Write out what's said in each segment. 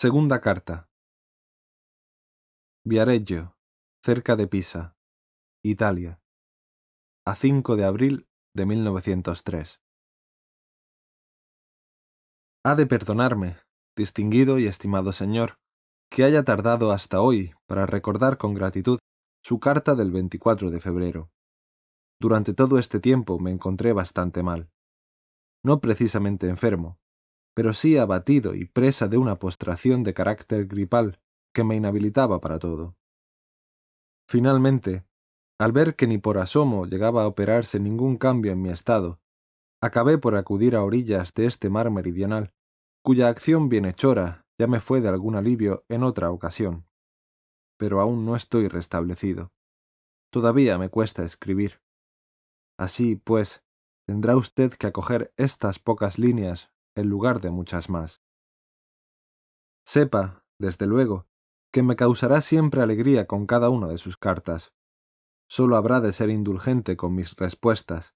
Segunda carta. Viareggio, cerca de Pisa, Italia, a 5 de abril de 1903. Ha de perdonarme, distinguido y estimado señor, que haya tardado hasta hoy para recordar con gratitud su carta del 24 de febrero. Durante todo este tiempo me encontré bastante mal. No precisamente enfermo, pero sí abatido y presa de una postración de carácter gripal que me inhabilitaba para todo. Finalmente, al ver que ni por asomo llegaba a operarse ningún cambio en mi estado, acabé por acudir a orillas de este mar meridional, cuya acción bienhechora ya me fue de algún alivio en otra ocasión. Pero aún no estoy restablecido. Todavía me cuesta escribir. Así, pues, tendrá usted que acoger estas pocas líneas en lugar de muchas más. Sepa, desde luego, que me causará siempre alegría con cada una de sus cartas. Solo habrá de ser indulgente con mis respuestas,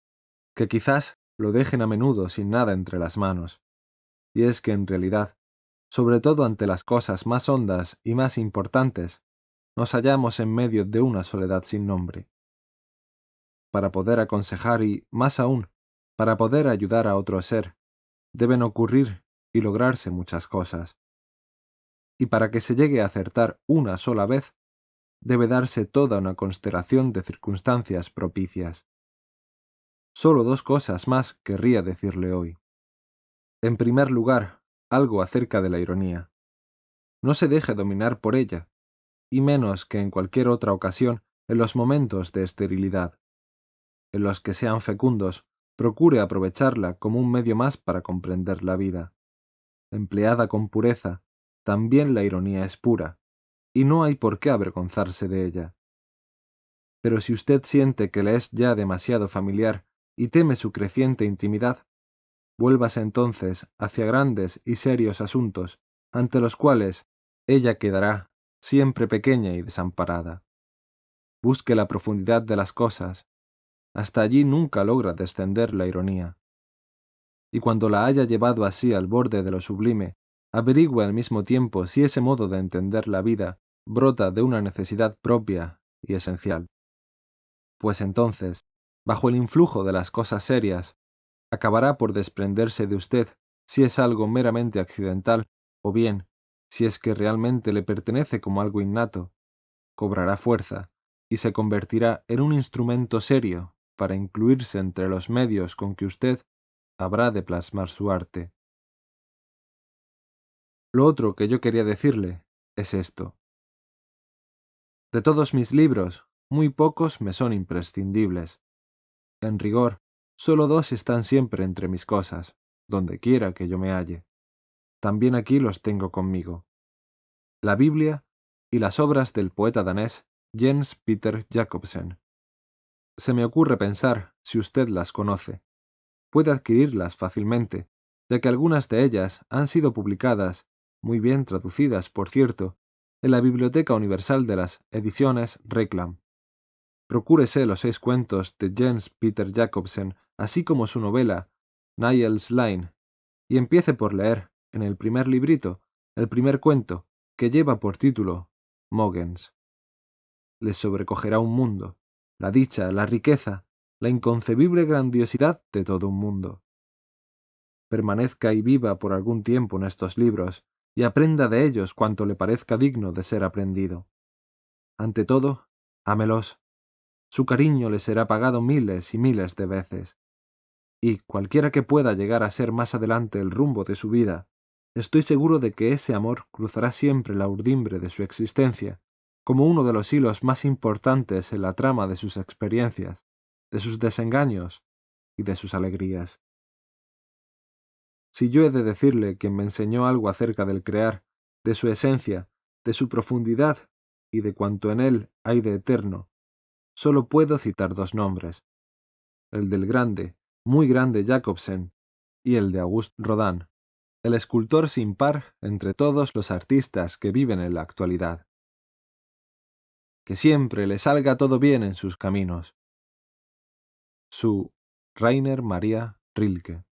que quizás lo dejen a menudo sin nada entre las manos. Y es que en realidad, sobre todo ante las cosas más hondas y más importantes, nos hallamos en medio de una soledad sin nombre. Para poder aconsejar y, más aún, para poder ayudar a otro ser, deben ocurrir y lograrse muchas cosas. Y para que se llegue a acertar una sola vez, debe darse toda una constelación de circunstancias propicias. Solo dos cosas más querría decirle hoy. En primer lugar, algo acerca de la ironía. No se deje dominar por ella, y menos que en cualquier otra ocasión en los momentos de esterilidad. En los que sean fecundos, procure aprovecharla como un medio más para comprender la vida. Empleada con pureza, también la ironía es pura, y no hay por qué avergonzarse de ella. Pero si usted siente que le es ya demasiado familiar y teme su creciente intimidad, vuélvase entonces hacia grandes y serios asuntos, ante los cuales ella quedará siempre pequeña y desamparada. Busque la profundidad de las cosas, hasta allí nunca logra descender la ironía. Y cuando la haya llevado así al borde de lo sublime, averigua al mismo tiempo si ese modo de entender la vida brota de una necesidad propia y esencial. Pues entonces, bajo el influjo de las cosas serias, acabará por desprenderse de usted si es algo meramente accidental o bien, si es que realmente le pertenece como algo innato, cobrará fuerza y se convertirá en un instrumento serio para incluirse entre los medios con que usted habrá de plasmar su arte. Lo otro que yo quería decirle es esto. De todos mis libros, muy pocos me son imprescindibles. En rigor, solo dos están siempre entre mis cosas, donde quiera que yo me halle. También aquí los tengo conmigo. La Biblia y las obras del poeta danés Jens Peter Jacobsen, se me ocurre pensar si usted las conoce. Puede adquirirlas fácilmente, ya que algunas de ellas han sido publicadas, muy bien traducidas, por cierto, en la Biblioteca Universal de las Ediciones Reclam. Procúrese los seis cuentos de Jens Peter Jacobsen, así como su novela Niels Line, y empiece por leer, en el primer librito, el primer cuento, que lleva por título Mogens. Le sobrecogerá un mundo, la dicha, la riqueza, la inconcebible grandiosidad de todo un mundo. Permanezca y viva por algún tiempo en estos libros, y aprenda de ellos cuanto le parezca digno de ser aprendido. Ante todo, ámelos. Su cariño le será pagado miles y miles de veces. Y, cualquiera que pueda llegar a ser más adelante el rumbo de su vida, estoy seguro de que ese amor cruzará siempre la urdimbre de su existencia como uno de los hilos más importantes en la trama de sus experiencias, de sus desengaños y de sus alegrías. Si yo he de decirle que me enseñó algo acerca del crear, de su esencia, de su profundidad y de cuanto en él hay de eterno, solo puedo citar dos nombres, el del grande, muy grande Jacobsen y el de Auguste Rodin, el escultor sin par entre todos los artistas que viven en la actualidad que siempre le salga todo bien en sus caminos. Su Rainer María Rilke